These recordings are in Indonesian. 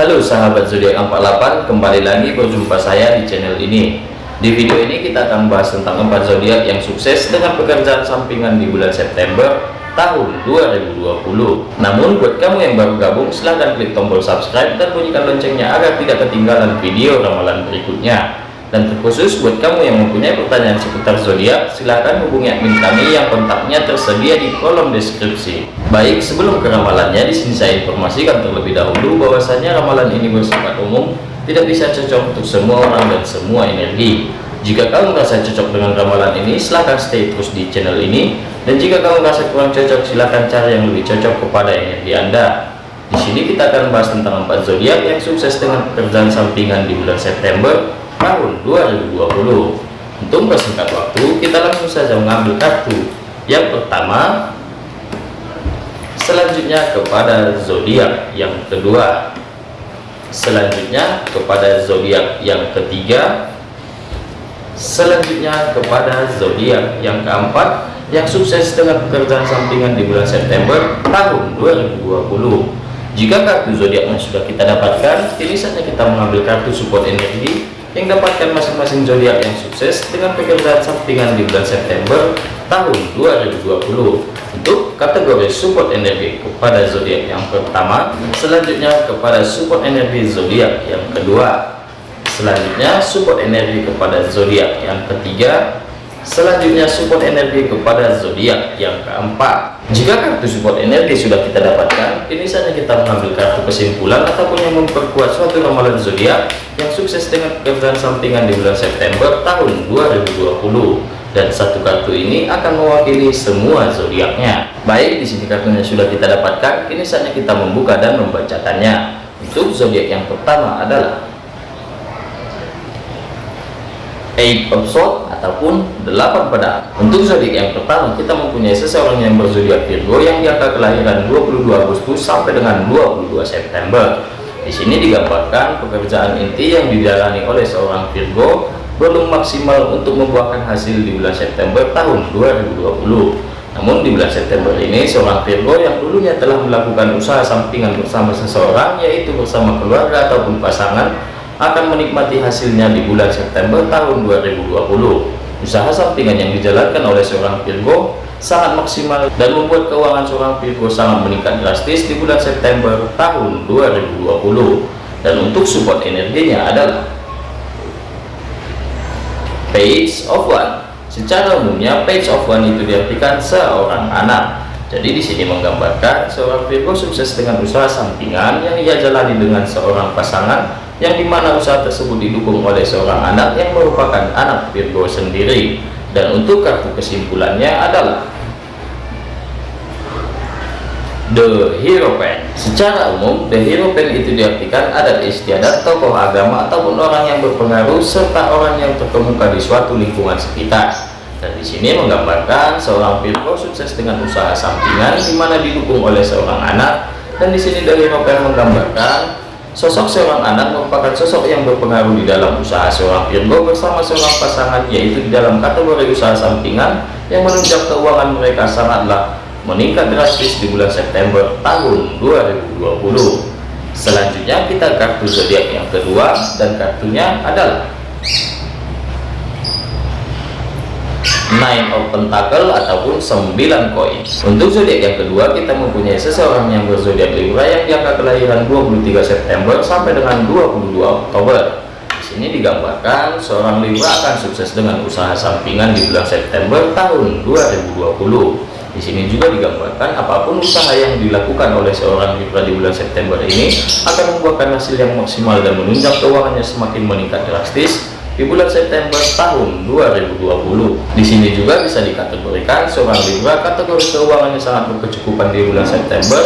Halo sahabat zodiak 48, kembali lagi berjumpa saya di channel ini. Di video ini kita akan bahas tentang empat zodiak yang sukses dengan pekerjaan sampingan di bulan September tahun 2020. Namun buat kamu yang baru gabung, silahkan klik tombol subscribe dan bunyikan loncengnya agar tidak ketinggalan video ramalan berikutnya. Dan terkhusus buat kamu yang mempunyai pertanyaan seputar zodiak, silahkan hubungi admin kami yang kontaknya tersedia di kolom deskripsi. Baik, sebelum ke ramalannya, di sini saya informasikan terlebih dahulu bahwasanya ramalan ini bersifat umum, tidak bisa cocok untuk semua orang dan semua energi. Jika kamu merasa cocok dengan ramalan ini, silahkan stay terus di channel ini. Dan jika kamu merasa kurang cocok, silahkan cari yang lebih cocok kepada energi Anda. Di sini kita akan bahas tentang empat zodiak yang sukses dengan pekerjaan sampingan di bulan September tahun 2020 untuk persingkat waktu kita langsung saja mengambil kartu. Yang pertama selanjutnya kepada zodiak yang kedua. Selanjutnya kepada zodiak yang ketiga. Selanjutnya kepada zodiak yang keempat yang sukses dengan pekerjaan sampingan di bulan September tahun 2020 jika kartu zodiaknya sudah kita dapatkan ini saatnya kita mengambil kartu support energi yang dapatkan masing-masing zodiak yang sukses dengan pekerjaan sampingan di bulan September tahun 2020 untuk kategori support energi kepada zodiak yang pertama selanjutnya kepada support energi zodiak yang kedua. Selanjutnya support energi kepada zodiak yang ketiga selanjutnya support energi kepada zodiak yang keempat. Jika kartu support energi sudah kita dapatkan ini saja kita mengambil kartu kesimpulan ataupun yang memperkuat suatu ramalan zodiak yang sukses dengan pekerjaan sampingan di bulan September tahun 2020 dan satu kartu ini akan mewakili semua zodiaknya. Baik di sini kartunya sudah kita dapatkan. Ini saatnya kita membuka dan membacakannya. Untuk zodiak yang pertama adalah eight of sword ataupun delapan pedang. Untuk zodiak yang pertama kita mempunyai seseorang yang berzodiak Virgo yang diangka kelahiran 22 Agustus sampai dengan 22 September. Di sini digambarkan pekerjaan inti yang dijalani oleh seorang Virgo belum maksimal untuk membuahkan hasil di bulan September tahun 2020 namun di bulan September ini seorang Virgo yang dulunya telah melakukan usaha sampingan bersama seseorang yaitu bersama keluarga ataupun pasangan akan menikmati hasilnya di bulan September tahun 2020 usaha sampingan yang dijalankan oleh seorang Virgo sangat maksimal dan membuat keuangan seorang Virgo sangat meningkat drastis di bulan September tahun 2020 dan untuk support energinya adalah page of one. Secara umumnya page of one itu diartikan seorang anak. Jadi di sini menggambarkan seorang Virgo sukses dengan usaha sampingan yang ia jalani dengan seorang pasangan yang di mana usaha tersebut didukung oleh seorang anak yang merupakan anak Virgo sendiri. Dan untuk kartu kesimpulannya adalah The Hierophant secara umum The Hierophant itu diartikan adat istiadat tokoh agama ataupun orang yang berpengaruh serta orang yang terkemuka di suatu lingkungan sekitar. Dan di sini menggambarkan seorang Virgo sukses dengan usaha sampingan di mana didukung oleh seorang anak. Dan di sini The Hierophant menggambarkan Sosok seorang anak merupakan sosok yang berpengaruh di dalam usaha seorang Virgo bersama seorang pasangan yaitu di dalam kategori usaha sampingan yang menunjang keuangan mereka sangatlah meningkat drastis di bulan September tahun 2020. Selanjutnya kita kartu zodiak yang kedua dan kartunya adalah nine of pentacle ataupun 9 koin untuk zodiak yang kedua kita mempunyai seseorang yang berzodiak Libra yang diangka kelahiran 23 September sampai dengan 22 Oktober. Di sini digambarkan seorang Libra akan sukses dengan usaha sampingan di bulan September tahun 2020 di sini juga digambarkan apa pun usaha yang dilakukan oleh seorang Libra di bulan September ini akan membuahkan hasil yang maksimal dan menunjang keuangannya semakin meningkat drastis di bulan September tahun 2020. Di sini juga bisa dikategorikan seorang Libra kategori keuangannya sangat berkecukupan di bulan September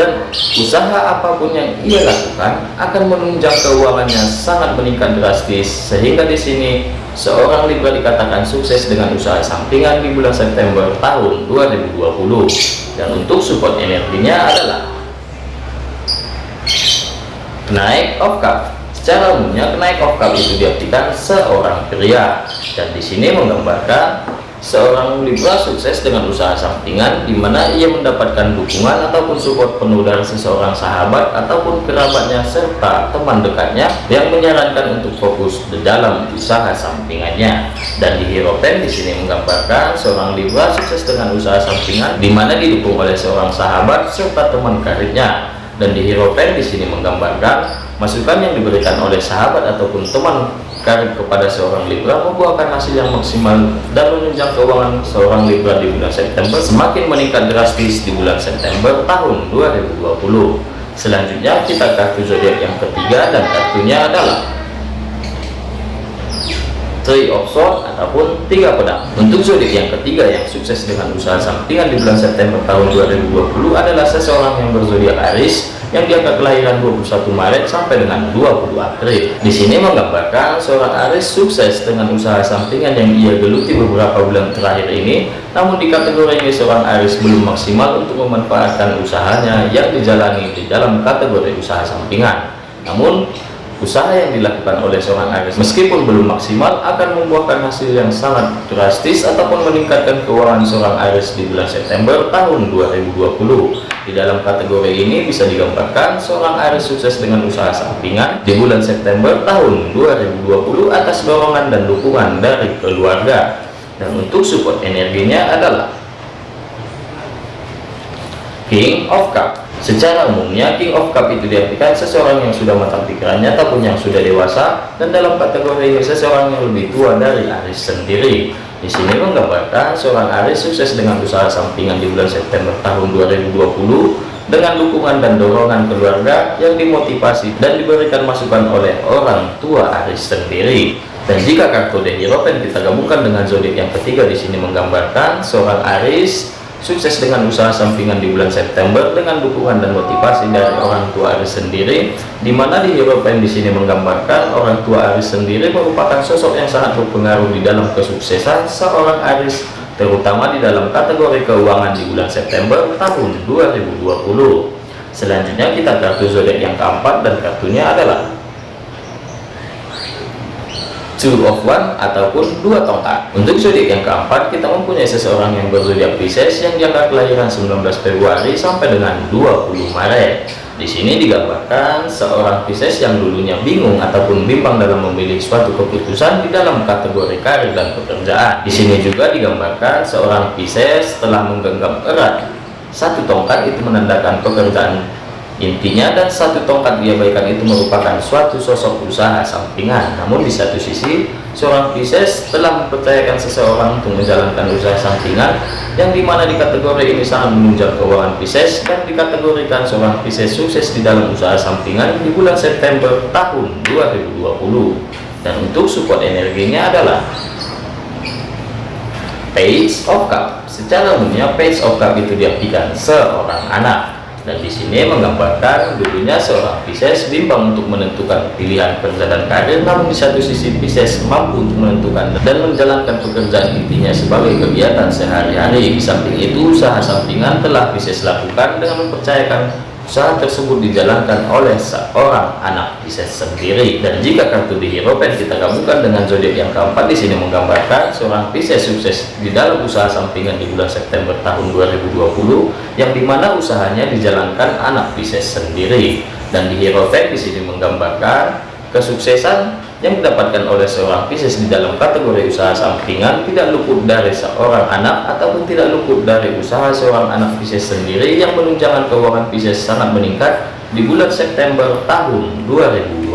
dan usaha apa pun yang ia lakukan akan menunjang keuangannya sangat meningkat drastis sehingga di sini seorang Libra dikatakan sukses dengan usaha sampingan di bulan September tahun 2020 dan untuk support energinya adalah naik of cup Secara umumnya kenaik of cup itu diartikan seorang pria. Dan di sini menggambarkan seorang Libra sukses dengan usaha sampingan di mana ia mendapatkan dukungan ataupun support penuh dari seseorang sahabat ataupun kerabatnya serta teman dekatnya yang menyarankan untuk fokus di dalam usaha sampingannya. Dan di Hero Pen di sini menggambarkan seorang Libra sukses dengan usaha sampingan di mana didukung oleh seorang sahabat serta teman karirnya dan di Hero Pen di sini menggambarkan masukan yang diberikan oleh sahabat ataupun teman karir kepada seorang Libra membuahkan hasil yang maksimal dan menunjang keuangan seorang Libra di bulan September semakin meningkat drastis di bulan September tahun 2020 selanjutnya kita kartu zodiak yang ketiga dan kartunya adalah Three of Swords ataupun tiga pedang untuk zodiak yang ketiga yang sukses dengan usaha sampingan di bulan September tahun 2020 adalah seseorang yang berzodiak Aries yang diangkat kelahiran 21 Maret sampai dengan 20 April. Di sini menggambarkan seorang Aris sukses dengan usaha sampingan yang ia geluti beberapa bulan terakhir ini, namun di kategori ini seorang Aris belum maksimal untuk memanfaatkan usahanya yang dijalani di dalam kategori usaha sampingan. Namun usaha yang dilakukan oleh seorang Aries meskipun belum maksimal akan membuahkan hasil yang sangat drastis ataupun meningkatkan keuangan seorang Aries di bulan September tahun 2020 di dalam kategori ini bisa digambarkan seorang Aries sukses dengan usaha sampingan di bulan September tahun 2020 atas dorongan dan dukungan dari keluarga. Dan untuk support energinya adalah King of Cup Secara umumnya King of Cup itu diartikan seseorang yang sudah matang pikirannya ataupun yang sudah dewasa dan dalam kategori ini seseorang yang lebih tua dari Aris sendiri. Di sini menggambarkan seorang Aris sukses dengan usaha sampingan di bulan September tahun 2020 dengan dukungan dan dorongan keluarga yang dimotivasi dan diberikan masukan oleh orang tua Aris sendiri. Dan jika kartu The kita gabungkan dengan zodiak yang ketiga di sini menggambarkan seorang Aris sukses dengan usaha sampingan di bulan September dengan dukungan dan motivasi dari orang tua Aris sendiri di mana di European di sini menggambarkan orang tua Aris sendiri merupakan sosok yang sangat berpengaruh di dalam kesuksesan seorang Aris terutama di dalam kategori keuangan di bulan September tahun 2020 selanjutnya kita kartu zodiak yang keempat dan kartunya adalah two of one ataupun dua tongkat. Untuk zodiak yang keempat kita mempunyai seseorang yang berzodiak Pisces yang jangka kelahiran 19 Februari sampai dengan 20 Maret. Di sini digambarkan seorang Pisces yang dulunya bingung ataupun bimbang dalam memilih suatu keputusan di dalam kategori karir dan pekerjaan. Di sini juga digambarkan seorang Pisces telah menggenggam erat. Satu tongkat itu menandakan pekerjaan Intinya dan satu tongkat diabaikan itu merupakan suatu sosok usaha sampingan. Namun di satu sisi, seorang Pisces telah mempercayakan seseorang untuk menjalankan usaha sampingan yang di mana di kategori ini sangat menunjang keuangan Pisces dan dikategorikan seorang Pisces sukses di dalam usaha sampingan di bulan September tahun 2020. Dan untuk support energinya adalah Page of Cup. Secara umumnya Page of Cup itu diartikan seorang anak dan di sini menggambarkan dulunya seorang Pisces bimbang untuk menentukan pilihan kerja dan karir namun di satu sisi Pisces mampu untuk menentukan dan menjalankan pekerjaan intinya sebagai kegiatan sehari-hari. Di samping itu usaha sampingan telah Pisces lakukan dengan mempercayakan usaha tersebut dijalankan oleh seorang anak Pisces sendiri. Dan jika kartu di Hero Pen kita gabungkan dengan zodiak yang keempat di sini menggambarkan seorang Pisces sukses di dalam usaha sampingan di bulan September tahun 2020 yang di mana usahanya dijalankan anak Pisces sendiri. Dan di Hero Pen di sini menggambarkan kesuksesan yang didapatkan oleh seorang Pisces di dalam kategori usaha sampingan tidak luput dari seorang anak ataupun tidak luput dari usaha seorang anak Pisces sendiri yang menunjangkan keuangan Pisces sangat meningkat di bulan September tahun 2020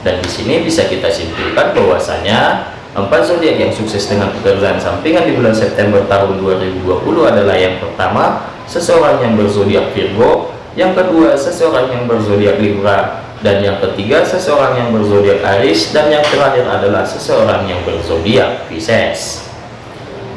dan di sini bisa kita simpulkan bahwasanya empat zodiak yang sukses dengan pekerjaan sampingan di bulan September tahun 2020 adalah yang pertama seseorang yang berzodiak Virgo yang kedua seseorang yang berzodiak Libra dan yang ketiga seseorang yang berzodiak Aries. Dan yang terakhir adalah seseorang yang berzodiak Pisces.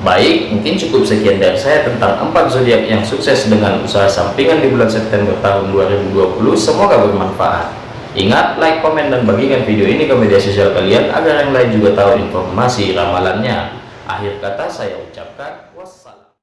Baik mungkin cukup sekian dari saya tentang empat zodiak yang sukses dengan usaha sampingan di bulan September tahun 2020 semoga bermanfaat. Ingat like komen dan bagikan video ini ke media sosial kalian agar yang lain juga tahu informasi ramalannya. Akhir kata saya ucapkan